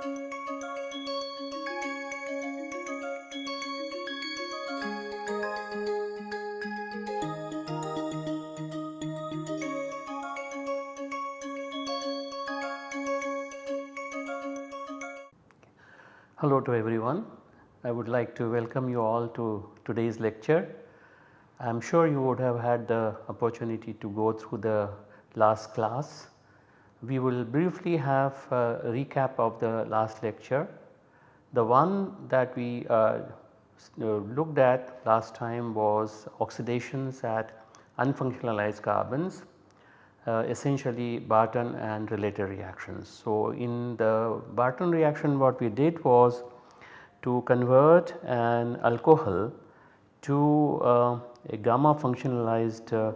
Hello to everyone. I would like to welcome you all to today's lecture. I am sure you would have had the opportunity to go through the last class. We will briefly have a recap of the last lecture. The one that we uh, uh looked at last time was oxidations at unfunctionalized carbons uh, essentially Barton and related reactions. So, in the Barton reaction what we did was to convert an alcohol to uh, a gamma functionalized uh,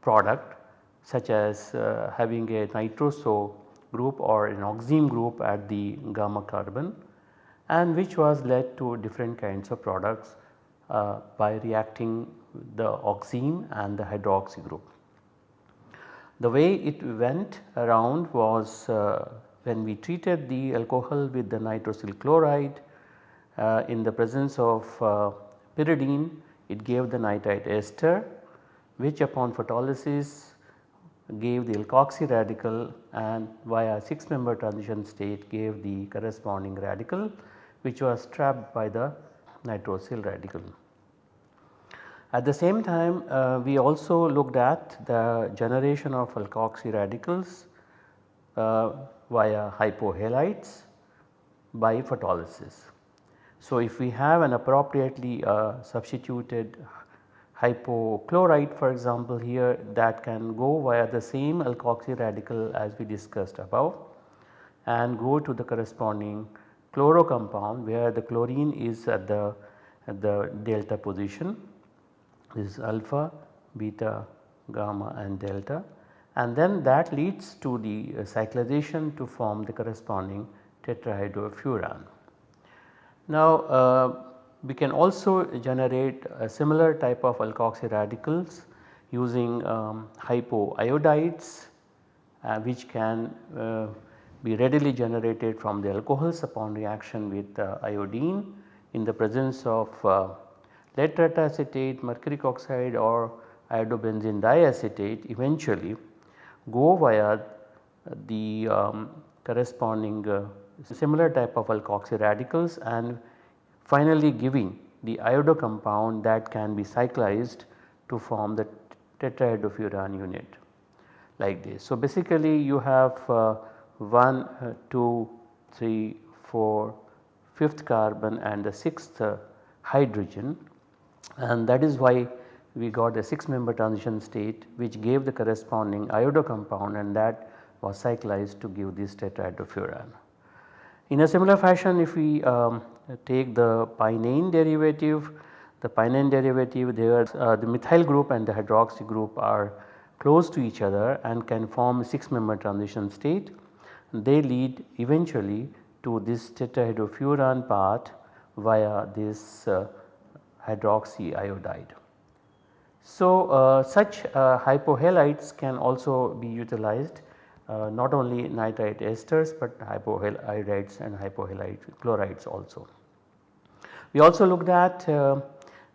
product such as uh, having a nitroso group or an oxime group at the gamma carbon and which was led to different kinds of products uh, by reacting the oxime and the hydroxy group. The way it went around was uh, when we treated the alcohol with the nitrosyl chloride uh, in the presence of uh, pyridine it gave the nitrite ester which upon photolysis gave the alkoxy radical and via 6 member transition state gave the corresponding radical which was trapped by the nitrosyl radical. At the same time uh, we also looked at the generation of alkoxy radicals uh, via hypohalites by photolysis. So, if we have an appropriately uh, substituted hypochlorite for example here that can go via the same alkoxy radical as we discussed above and go to the corresponding chloro compound where the chlorine is at the, at the delta position this is alpha, beta, gamma and delta and then that leads to the uh, cyclization to form the corresponding tetrahydrofuran. Now uh, we can also generate a similar type of alkoxy radicals using um, hypoiodides uh, which can uh, be readily generated from the alcohols upon reaction with uh, iodine in the presence of uh, lead tetraacetate, mercuric oxide or iodobenzene diacetate eventually go via the um, corresponding uh, similar type of alkoxy radicals and finally giving the iodo compound that can be cyclized to form the tetrahydrofuran unit like this. So, basically you have uh, 1, uh, 2, 3, 4, 5th carbon and the 6th uh, hydrogen and that is why we got a 6 member transition state which gave the corresponding iodo compound and that was cyclized to give this tetrahydrofuran. In a similar fashion if we um, take the pinene derivative, the pinene derivative there uh, the methyl group and the hydroxy group are close to each other and can form a 6 member transition state. They lead eventually to this tetrahydrofuran part via this uh, hydroxy iodide. So, uh, such uh, hypohalites can also be utilized not only nitrite esters but hypohalides and hypohalite chlorides also. We also looked at uh,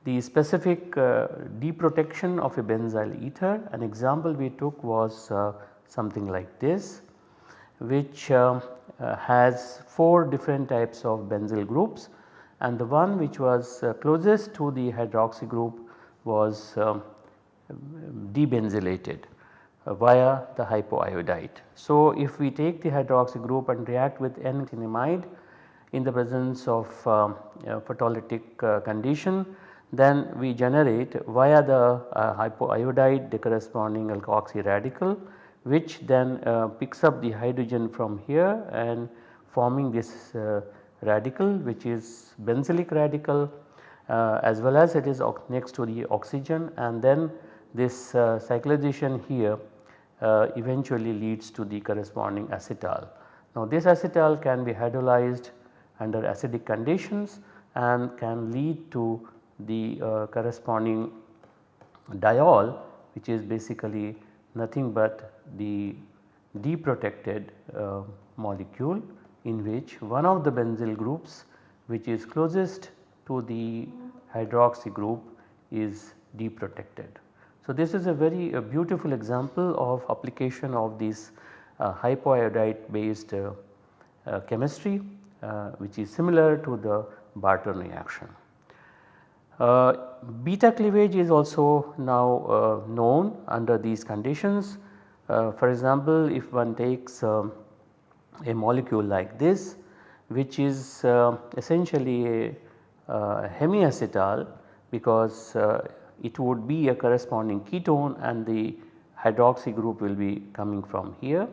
the specific uh, deprotection of a benzyl ether. An example we took was uh, something like this which has 4 different types of benzyl groups and the one which was uh, closest to the hydroxy group was um, debenzylated uh, via the hypoiodide. So, if we take the hydroxy group and react with N-niacinamide in the presence of um, photolytic uh, condition then we generate via the uh, hypoiodide the corresponding alkoxy radical which then uh, picks up the hydrogen from here and forming this uh, radical which is benzylic radical uh, as well as it is next to the oxygen and then this uh, cyclization here eventually leads to the corresponding acetal. Now this acetal can be hydrolyzed under acidic conditions and can lead to the uh, corresponding diol which is basically nothing but the deprotected uh, molecule in which one of the benzyl groups which is closest to the hydroxy group is deprotected. So, this is a very a beautiful example of application of this uh, hypoiodide based uh, uh, chemistry uh, which is similar to the Barton reaction. Uh, beta cleavage is also now uh, known under these conditions. for example, if one takes um, a molecule like this which is essentially a hemiacetal because it would be a corresponding ketone and the hydroxy group will be coming from here.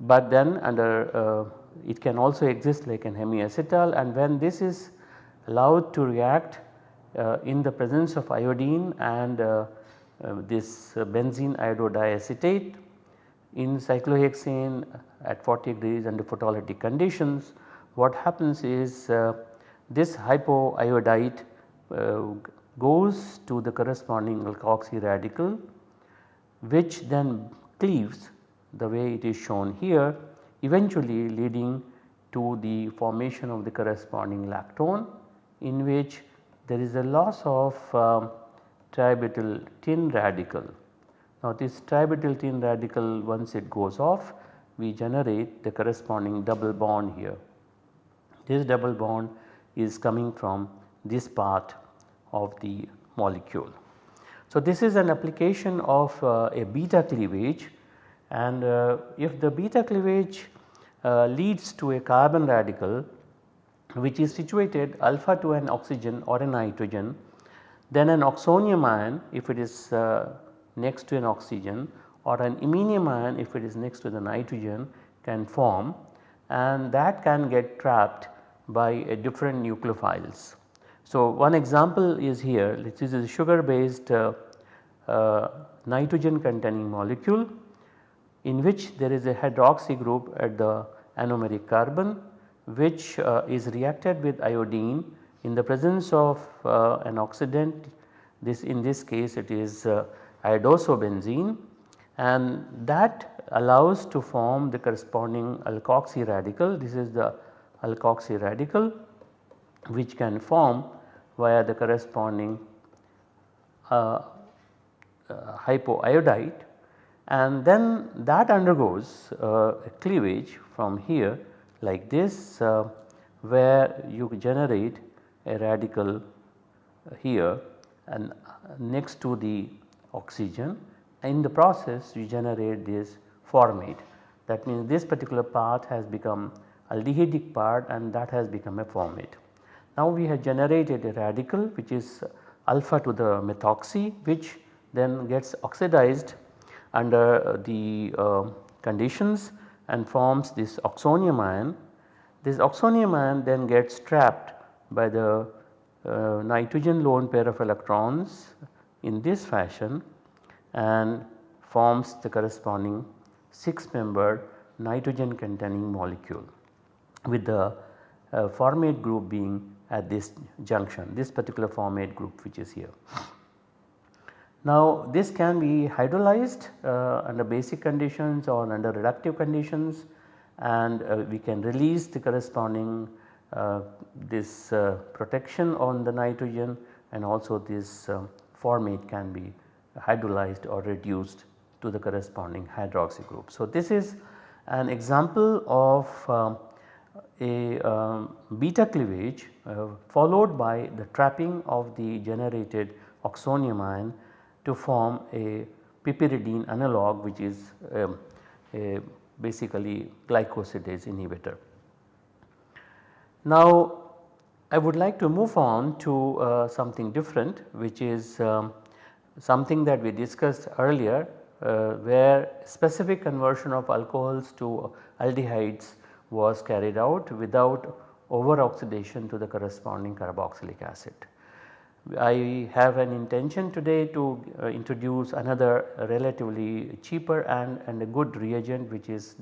But then under uh, it can also exist like an hemiacetal and when this is allowed to react uh, in the presence of iodine and uh, uh this benzene iododiacetate in cyclohexane at 40 degrees under photolytic conditions what happens is uh, this hypoiodite uh, goes to the corresponding alkoxy radical which then cleaves the way it is shown here eventually leading to the formation of the corresponding lactone in which there is a loss of um, tributyl tin radical. Now this tributyl tin radical once it goes off we generate the corresponding double bond here. This double bond is coming from this part of the molecule. So this is an application of uh, a beta cleavage and uh, if the beta cleavage uh, leads to a carbon radical which is situated alpha to an oxygen or a nitrogen then an oxonium ion if it is uh, next to an oxygen or an iminium ion if it is next to the nitrogen can form and that can get trapped by a different nucleophiles. So one example is here this is a sugar based uh, uh, nitrogen containing molecule in which there is a hydroxy group at the anomeric carbon which uh, is reacted with iodine in the presence of uh, an oxidant. This in this case it is uh, iodosobenzene and that allows to form the corresponding alkoxy radical. This is the alkoxy radical which can form via the corresponding uh, uh, hypoiodite. And then that undergoes uh, cleavage from here like this uh, where you generate a radical here. And next to the oxygen in the process you generate this formate. That means this particular part has become aldehydic part and that has become a formate. Now we have generated a radical which is alpha to the methoxy which then gets oxidized under the uh, conditions and forms this oxonium ion. This oxonium ion then gets trapped by the uh, nitrogen lone pair of electrons in this fashion and forms the corresponding 6 membered nitrogen containing molecule with the uh, formate group being at this junction this particular formate group which is here. Now this can be hydrolyzed uh, under basic conditions or under reductive conditions and uh, we can release the corresponding uh, this uh, protection on the nitrogen and also this uh, formate can be hydrolyzed or reduced to the corresponding hydroxy group. So this is an example of um, a um, beta cleavage uh, followed by the trapping of the generated oxonium ion to form a piperidine analog which is um, a basically glycosidase inhibitor. Now I would like to move on to uh, something different which is um, something that we discussed earlier uh, where specific conversion of alcohols to aldehydes was carried out without over oxidation to the corresponding carboxylic acid. I have an intention today to uh, introduce another relatively cheaper and, and a good reagent which is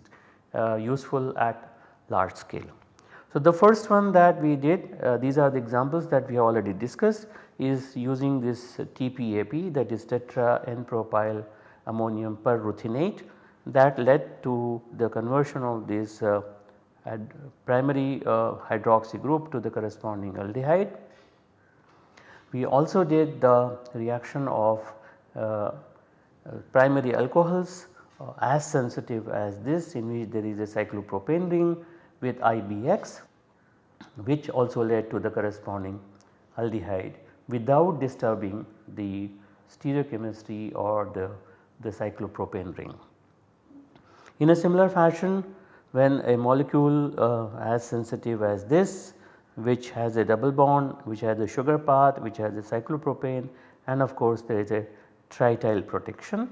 uh, useful at large scale. So, the first one that we did uh, these are the examples that we have already discussed is using this TPAP that is tetra N propyl ammonium perruthenate that led to the conversion of this uh, primary uh, hydroxy group to the corresponding aldehyde. We also did the reaction of uh, uh primary alcohols as sensitive as this in which there is a cyclopropane ring with IBX which also led to the corresponding aldehyde without disturbing the stereochemistry or the, the cyclopropane ring. In a similar fashion when a molecule uh, as sensitive as this which has a double bond which has a sugar path which has a cyclopropane and of course there is a trityl protection.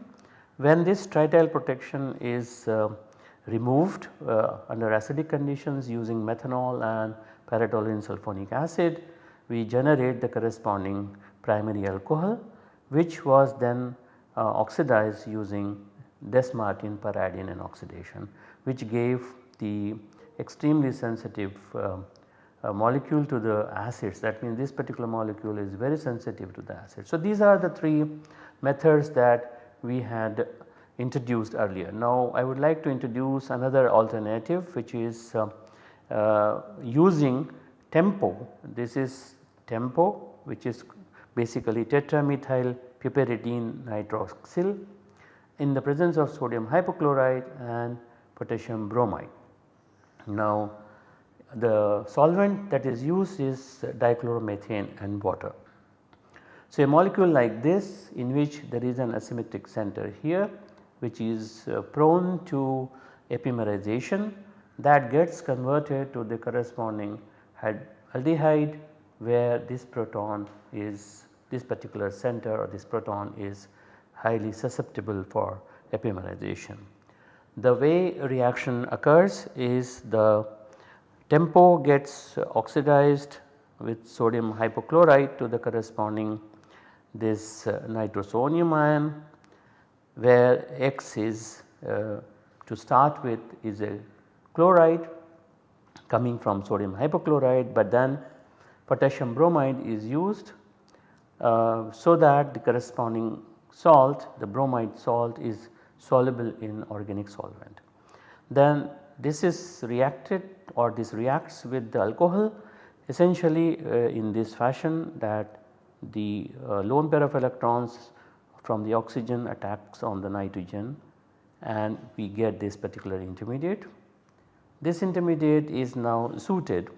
When this trityl protection is uh, removed uh, under acidic conditions using methanol and para-toluene sulfonic acid we generate the corresponding primary alcohol which was then uh, oxidized using Dess-Martin per oxidation which gave the extremely sensitive uh, uh, molecule to the acids that means this particular molecule is very sensitive to the acid. So, these are the 3 methods that we had introduced earlier. Now, I would like to introduce another alternative which is uh, uh, using tempo. This is tempo which is basically tetramethyl piperidine nitroxyl in the presence of sodium hypochlorite and potassium bromide. Now the solvent that is used is dichloromethane and water. So a molecule like this in which there is an asymmetric center here which is uh, prone to epimerization that gets converted to the corresponding aldehyde where this proton is this particular center or this proton is highly susceptible for epimerization. The way reaction occurs is the tempo gets oxidized with sodium hypochlorite to the corresponding this uh, nitrosonium ion where X is uh, to start with is a chloride coming from sodium hypochlorite but then potassium bromide is used uh, so that the corresponding salt the bromide salt is soluble in organic solvent. Then this is reacted or this reacts with the alcohol essentially uh, in this fashion that the uh, lone pair of electrons from the oxygen attacks on the nitrogen and we get this particular intermediate. This intermediate is now suited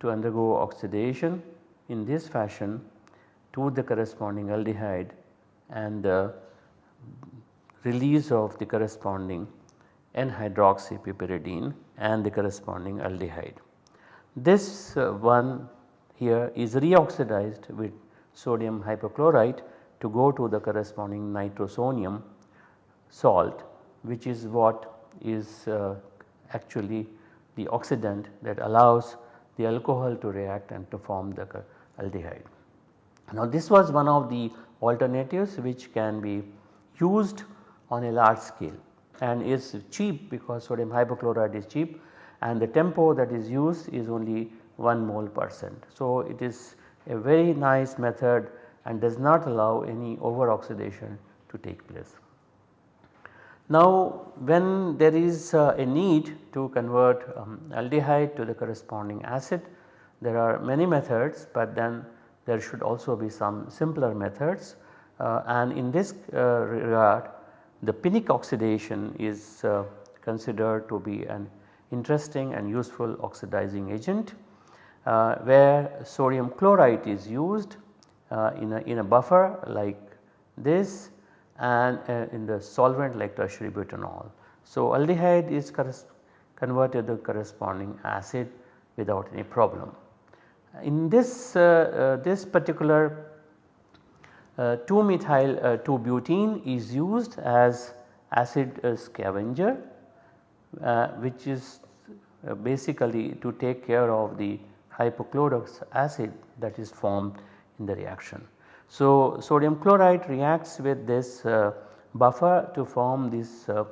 to undergo oxidation in this fashion to the corresponding aldehyde and the release of the corresponding N-hydroxypiperidine and the corresponding aldehyde. This uh, one here is reoxidized with sodium hypochlorite to go to the corresponding nitrosonium salt which is what is uh, actually the oxidant that allows the alcohol to react and to form the aldehyde. Now this was one of the alternatives which can be used on a large scale and is cheap because sodium hypochlorite is cheap and the tempo that is used is only 1 mole percent. So it is a very nice method and does not allow any over oxidation to take place. Now when there is uh, a need to convert um, aldehyde to the corresponding acid there are many methods but then there should also be some simpler methods uh, and in this uh, regard the Pinnick oxidation is uh, considered to be an interesting and useful oxidizing agent uh, where sodium chlorite is used in, a, in a buffer like this and in the solvent like tertiary butanol. So aldehyde is converted to the corresponding acid without any problem. In this, uh, uh, this particular uh, 2 methyl 2 butene is used as acid scavenger which is basically to take care of the hypochlorous acid that is formed in the reaction. So, sodium chlorite reacts with this uh, buffer to form this uh,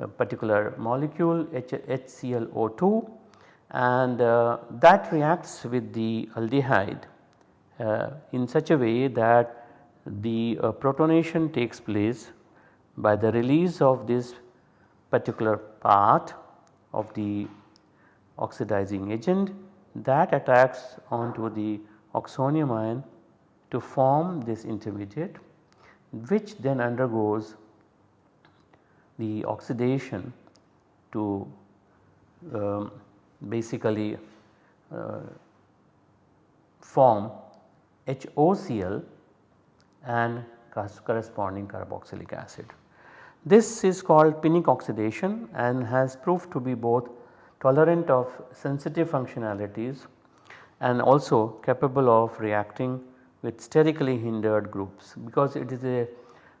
uh, particular molecule H HClO2 and uh, that reacts with the aldehyde uh, in such a way that the uh, protonation takes place by the release of this particular part of the oxidizing agent that attacks onto the oxonium ion to form this intermediate which then undergoes the oxidation to um, basically uh, form HOCl and corresponding carboxylic acid. This is called Pinnick oxidation and has proved to be both tolerant of sensitive functionalities and also capable of reacting with sterically hindered groups because it is a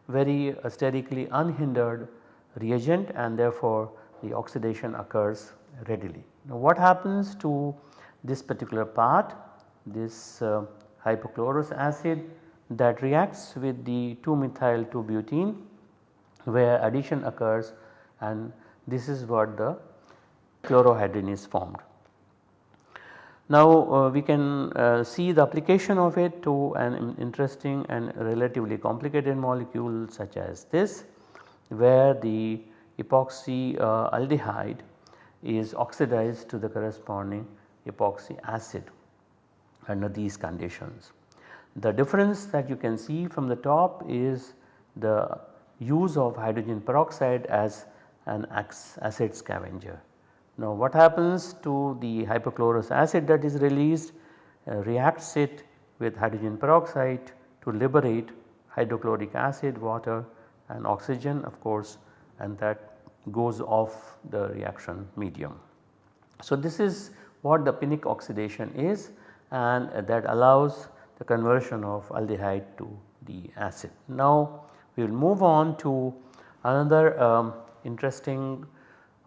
very sterically unhindered reagent and therefore the oxidation occurs readily. Now what happens to this particular part this uh, hypochlorous acid that reacts with the 2 methyl 2 butene where addition occurs and this is what the chlorohydrin is formed. Now uh, we can uh, see the application of it to an interesting and relatively complicated molecule such as this where the epoxy uh, aldehyde is oxidized to the corresponding epoxy acid under these conditions. The difference that you can see from the top is the use of hydrogen peroxide as an acid scavenger. Now what happens to the hypochlorous acid that is released uh, reacts it with hydrogen peroxide to liberate hydrochloric acid, water and oxygen of course and that goes off the reaction medium. So this is what the Pinnick oxidation is and that allows the conversion of aldehyde to the acid. Now we will move on to another um, interesting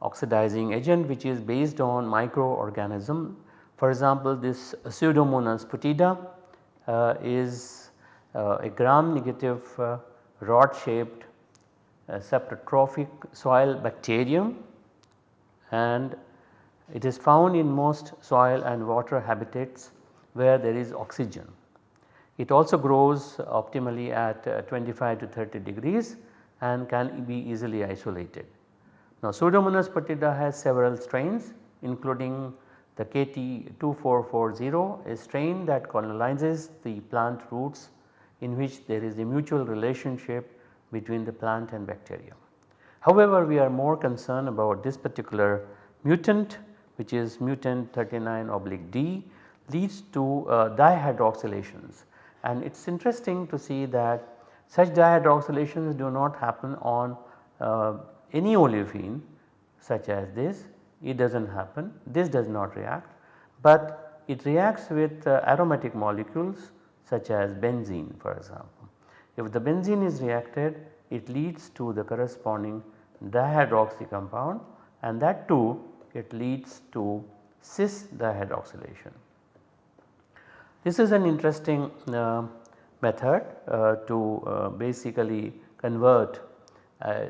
oxidizing agent which is based on microorganism. For example, this Pseudomonas putida uh, is uh, a gram negative uh, rod shaped uh, saprotrophic soil bacterium and it is found in most soil and water habitats where there is oxygen. It also grows optimally at uh, 25 to 30 degrees and can be easily isolated. Now Pseudomonas putida has several strains including the KT2440 a strain that colonizes the plant roots in which there is a mutual relationship between the plant and bacteria. However, we are more concerned about this particular mutant which is mutant 39 oblique D leads to uh, dihydroxylations and it is interesting to see that such dihydroxylations do not happen on uh, any olefin such as this it does not happen this does not react but it reacts with uh, aromatic molecules such as benzene for example. If the benzene is reacted it leads to the corresponding dihydroxy compound and that too it leads to cis dihydroxylation. This is an interesting uh, method uh, to uh, basically convert uh,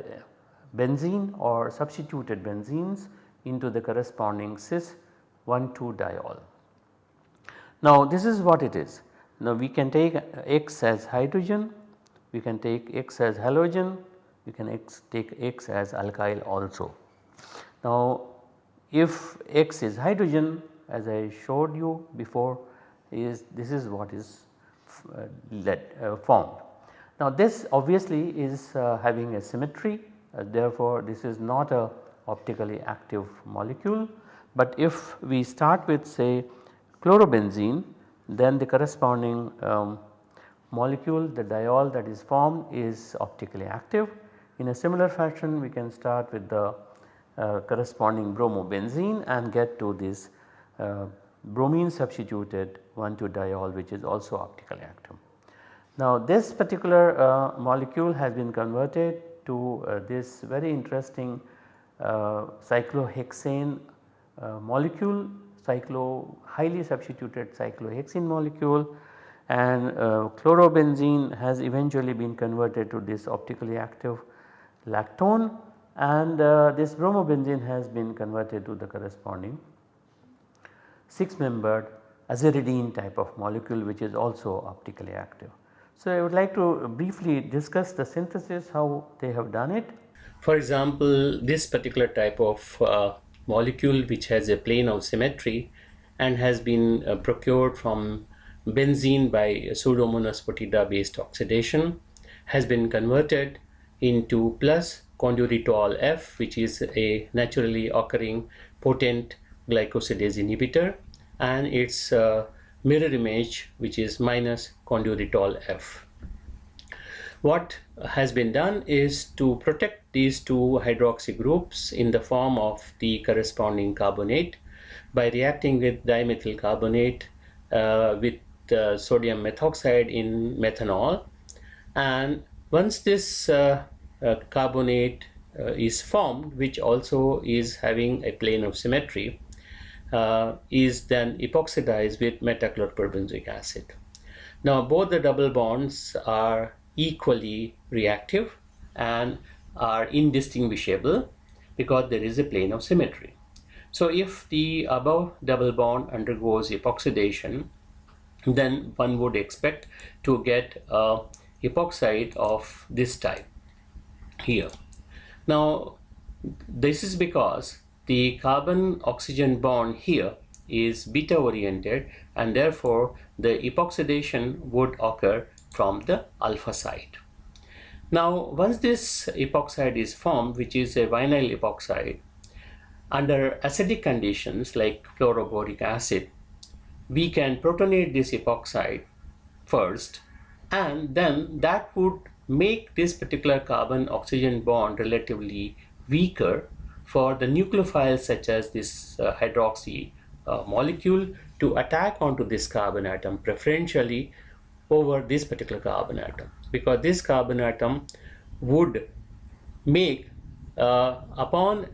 benzene or substituted benzenes into the corresponding cis 1,2 diol. Now this is what it is. Now we can take X as hydrogen, we can take X as halogen, we can X take X as alkyl also. Now if X is hydrogen as I showed you before is this is what is uh, led, uh, formed. Now this obviously is uh, having a symmetry therefore this is not a optically active molecule but if we start with say chlorobenzene then the corresponding um, molecule the diol that is formed is optically active. In a similar fashion we can start with the uh, corresponding bromobenzene and get to this uh, bromine substituted 1,2-diol which is also optically active. Now this particular uh, molecule has been converted to uh, this very interesting uh, cyclohexane uh, molecule cyclo highly substituted cyclohexane molecule and uh, chlorobenzene has eventually been converted to this optically active lactone and uh, this bromobenzene has been converted to the corresponding 6 membered aziridine type of molecule which is also optically active. So, I would like to briefly discuss the synthesis how they have done it. For example, this particular type of uh, molecule which has a plane of symmetry and has been uh, procured from benzene by pseudomonas putida based oxidation has been converted into plus conduritol F which is a naturally occurring potent glycosidase inhibitor and its uh, mirror image which is minus conduritol F. What has been done is to protect these two hydroxy groups in the form of the corresponding carbonate by reacting with dimethyl carbonate uh, with uh, sodium methoxide in methanol and once this uh, uh carbonate is formed which also is having a plane of symmetry is then epoxidized with metachloroperbenzoic acid. Now both the double bonds are equally reactive and are indistinguishable because there is a plane of symmetry. So if the above double bond undergoes epoxidation, then one would expect to get a epoxide of this type here. Now this is because the carbon oxygen bond here is beta oriented and therefore the epoxidation would occur from the alpha side. Now once this epoxide is formed which is a vinyl epoxide under acidic conditions like fluoroboric acid we can protonate this epoxide first and then that would make this particular carbon oxygen bond relatively weaker for the nucleophiles such as this uh, hydroxy uh, molecule to attack onto this carbon atom preferentially over this particular carbon atom. Because this carbon atom would make uh, upon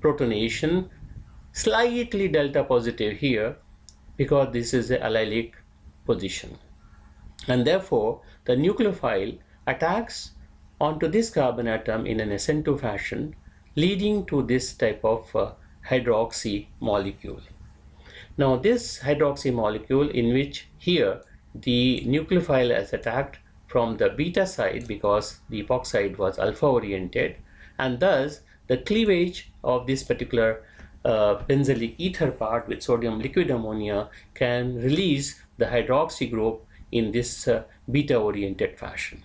protonation slightly delta positive here because this is the allylic position and therefore the nucleophile attacks onto this carbon atom in an SN2 fashion leading to this type of uh, hydroxy molecule. Now this hydroxy molecule in which here the nucleophile is attacked from the beta side because the epoxide was alpha oriented and thus the cleavage of this particular uh, benzylic ether part with sodium liquid ammonia can release the hydroxy group in this uh, beta oriented fashion.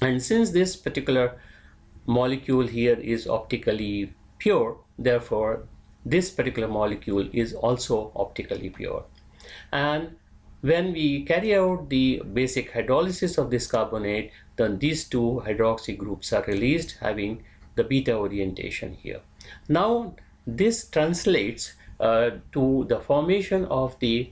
And since this particular molecule here is optically pure therefore this particular molecule is also optically pure and when we carry out the basic hydrolysis of this carbonate then these two hydroxy groups are released having the beta orientation here now this translates uh, to the formation of the,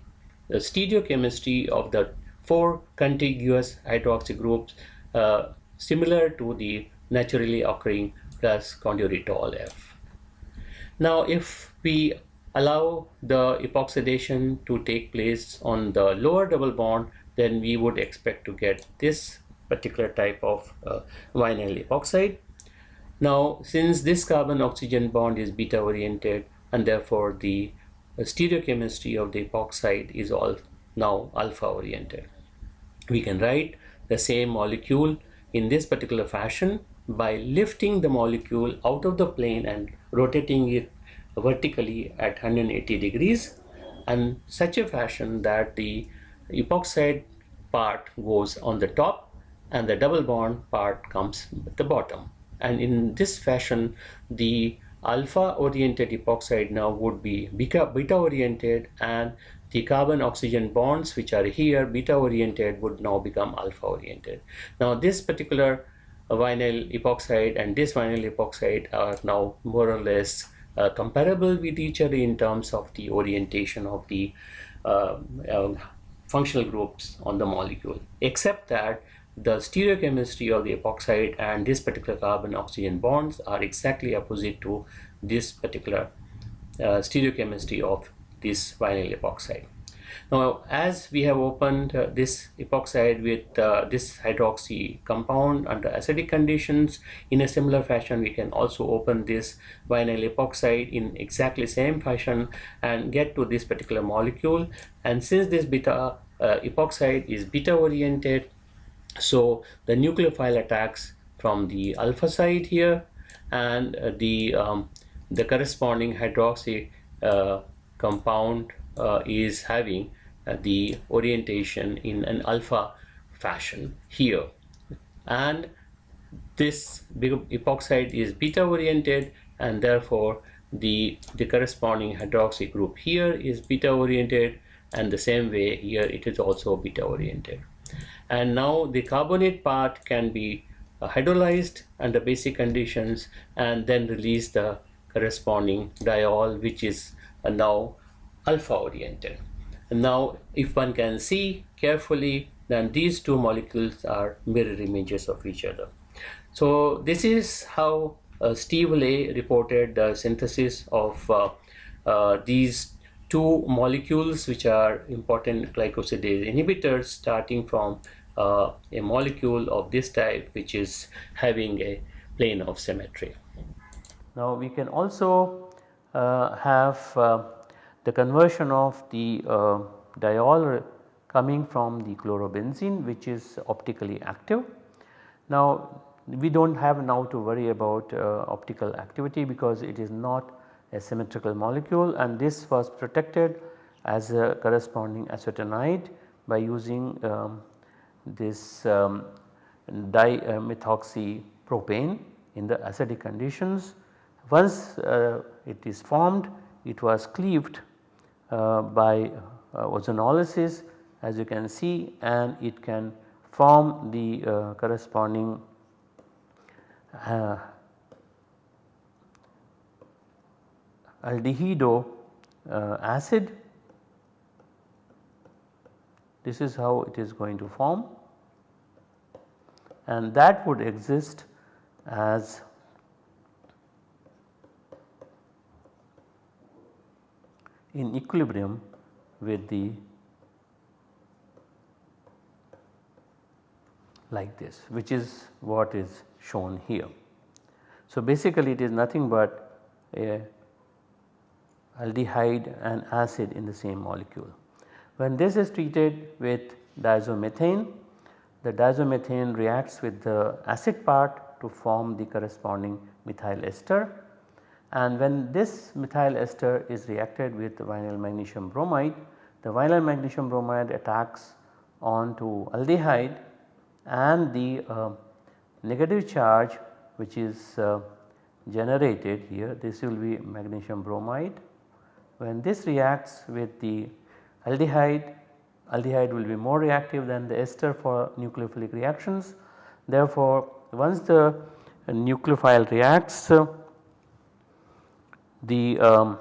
the stereochemistry of the four contiguous hydroxy groups uh, similar to the naturally occurring plus conduritol F. Now if we allow the epoxidation to take place on the lower double bond then we would expect to get this particular type of uh, vinyl epoxide. Now since this carbon oxygen bond is beta oriented and therefore the stereochemistry of the epoxide is all now alpha oriented. We can write the same molecule in this particular fashion by lifting the molecule out of the plane and rotating it vertically at 180 degrees and such a fashion that the epoxide part goes on the top and the double bond part comes at the bottom and in this fashion the alpha oriented epoxide now would be beta, oriented and the carbon oxygen bonds which are here beta oriented would now become alpha oriented now this particular vinyl epoxide and this vinyl epoxide are now more or less uh, comparable with each other in terms of the orientation of the uh, uh, functional groups on the molecule except that the stereochemistry of the epoxide and this particular carbon oxygen bonds are exactly opposite to this particular uh, stereochemistry of this vinyl epoxide. Now as we have opened uh, this epoxide with uh, this hydroxy compound under acidic conditions in a similar fashion we can also open this vinyl epoxide in exactly same fashion and get to this particular molecule. And since this beta uh, epoxide is beta oriented so the nucleophile attacks from the alpha side here and uh, the um, the corresponding hydroxy uh, compound uh, is having uh, the orientation in an alpha fashion here. And this epoxide is beta oriented and therefore the the corresponding hydroxy group here is beta oriented and the same way here it is also beta oriented and now the carbonate part can be uh, hydrolyzed under basic conditions and then release the corresponding diol which is uh, now alpha oriented. And now if one can see carefully then these two molecules are mirror images of each other. So this is how uh, Steve Ley reported the synthesis of uh, uh, these two molecules which are important glycosidase inhibitors starting from uh, a molecule of this type which is having a plane of symmetry. Now we can also uh, have uh, the conversion of the diol coming from the chlorobenzene which is optically active. Now we do not have now to worry about uh, optical activity because it is not a symmetrical molecule and this was protected as a corresponding acetonide by using um, this um, dimethoxy propane in the acidic conditions. Once uh, it is formed it was cleaved uh, by uh, ozonolysis as you can see and it can form the uh, corresponding uh, aldehydo acid this is how it is going to form and that would exist as in equilibrium with the like this which is what is shown here. So basically it is nothing but a aldehyde and acid in the same molecule. When this is treated with diazomethane, the diazomethane reacts with the acid part to form the corresponding methyl ester and when this methyl ester is reacted with vinyl magnesium bromide, the vinyl magnesium bromide attacks onto aldehyde and the uh, negative charge which is uh, generated here this will be magnesium bromide. When this reacts with the aldehyde, aldehyde will be more reactive than the ester for nucleophilic reactions. Therefore, once the nucleophile reacts uh, the um,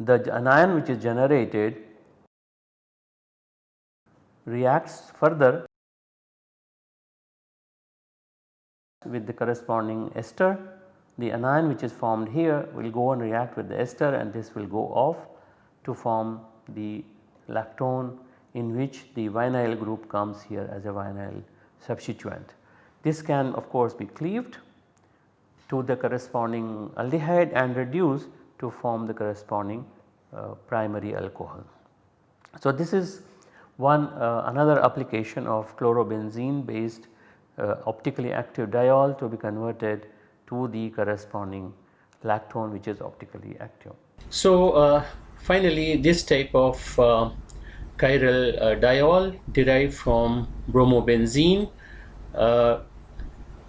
the anion which is generated reacts further with the corresponding ester. The anion which is formed here will go and react with the ester and this will go off to form the lactone in which the vinyl group comes here as a vinyl substituent. This can of course be cleaved to the corresponding aldehyde and reduced to form the corresponding uh, primary alcohol. So, this is one uh, another application of chlorobenzene based uh, optically active diol to be converted to the corresponding lactone which is optically active. So uh, finally this type of uh, chiral uh, diol derived from bromobenzene uh,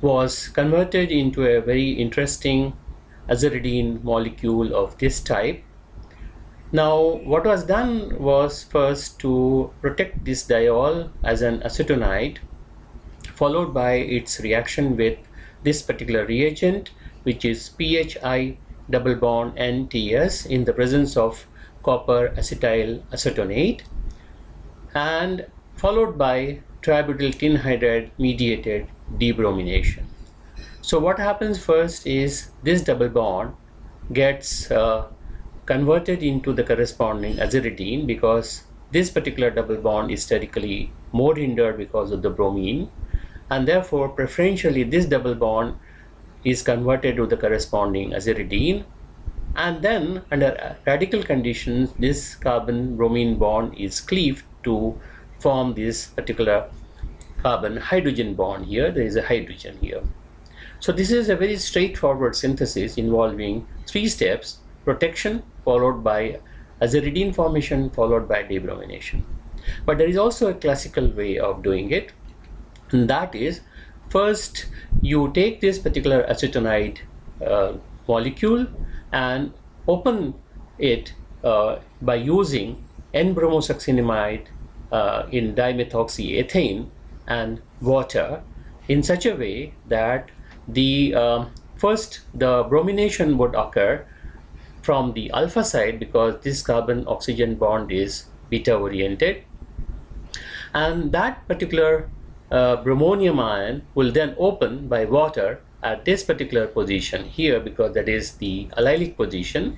was converted into a very interesting aziridine molecule of this type now what was done was first to protect this diol as an acetonide followed by its reaction with this particular reagent which is PHI double bond NTS in the presence of copper acetyl acetonate and followed by tributyl tin hydride mediated debromination. So what happens first is this double bond gets uh, converted into the corresponding aziridine because this particular double bond is sterically more hindered because of the bromine and therefore preferentially this double bond is converted to the corresponding aziridine and then under radical conditions this carbon bromine bond is cleaved to form this particular carbon hydrogen bond here there is a hydrogen here. So this is a very straightforward synthesis involving three steps protection followed by aziridine formation followed by debromination. But there is also a classical way of doing it and that is first you take this particular acetonide uh, molecule and open it uh, by using N-bromosuccinimide uh, in dimethoxyethane and water in such a way that the uh, first the bromination would occur from the alpha side because this carbon oxygen bond is beta oriented and that particular uh, bromonium ion will then open by water at this particular position here because that is the allylic position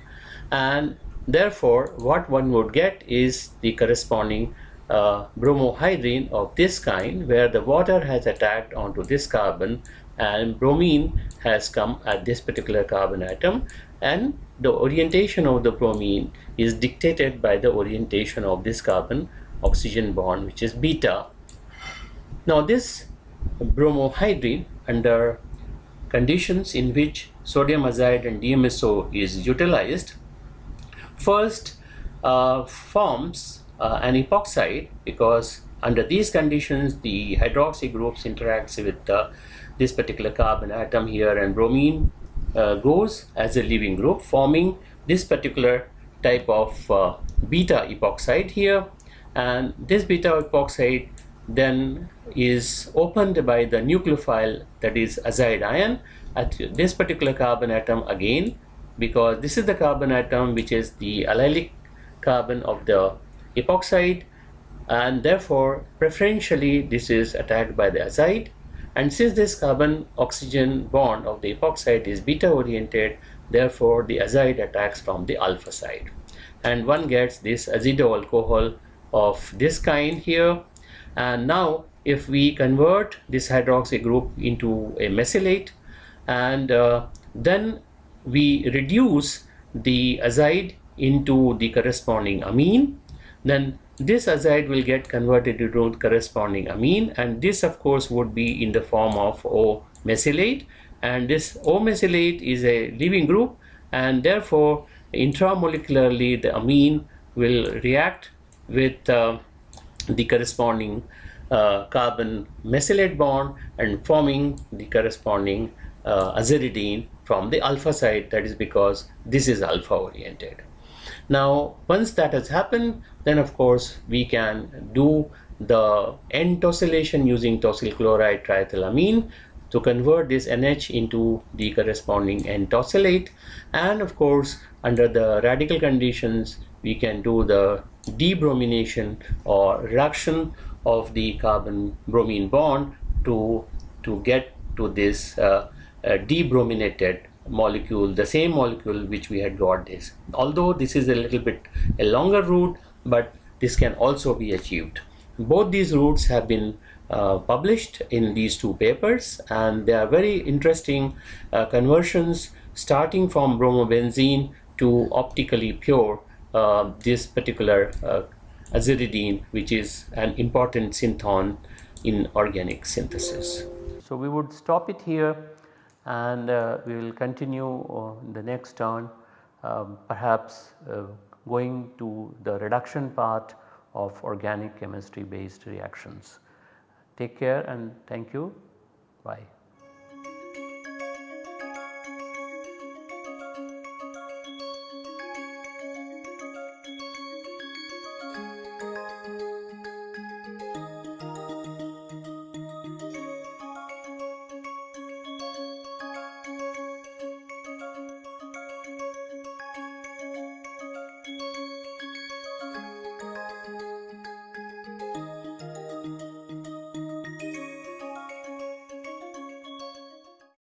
and therefore what one would get is the corresponding uh, bromohydrin of this kind where the water has attacked onto this carbon and bromine has come at this particular carbon atom and the orientation of the bromine is dictated by the orientation of this carbon oxygen bond which is beta. Now this bromohydrin under conditions in which sodium azide and DMSO is utilized first uh, forms uh, an epoxide because under these conditions the hydroxy groups interacts with uh, this particular carbon atom here and bromine uh, goes as a leaving group forming this particular type of uh, beta epoxide here. And this beta epoxide then is opened by the nucleophile that is azide ion at this particular carbon atom again because this is the carbon atom which is the allylic carbon of the epoxide and therefore preferentially this is attacked by the azide and since this carbon oxygen bond of the epoxide is beta oriented therefore the azide attacks from the alpha side. And one gets this azido alcohol of this kind here. And now if we convert this hydroxy group into a mesylate and uh, then we reduce the azide into the corresponding amine then this azide will get converted into the corresponding amine and this of course would be in the form of O mesylate and this O mesylate is a leaving group and therefore intramolecularly the amine will react with uh, the corresponding uh, carbon mesylate bond and forming the corresponding uh, aziridine from the alpha side that is because this is alpha oriented. Now once that has happened then of course we can do the N tosylation using tosyl chloride triethylamine to convert this NH into the corresponding N tosylate and of course under the radical conditions we can do the debromination or reduction of the carbon bromine bond to to get to this uh, uh, debrominated molecule the same molecule which we had got this. Although this is a little bit a longer route but this can also be achieved. Both these routes have been uh, published in these two papers and they are very interesting uh, conversions starting from bromobenzene to optically pure uh, this particular uh, aziridine which is an important synthon in organic synthesis. So we would stop it here and uh, we will continue in the next turn um, perhaps uh, going to the reduction part of organic chemistry based reactions. Take care and thank you. Bye.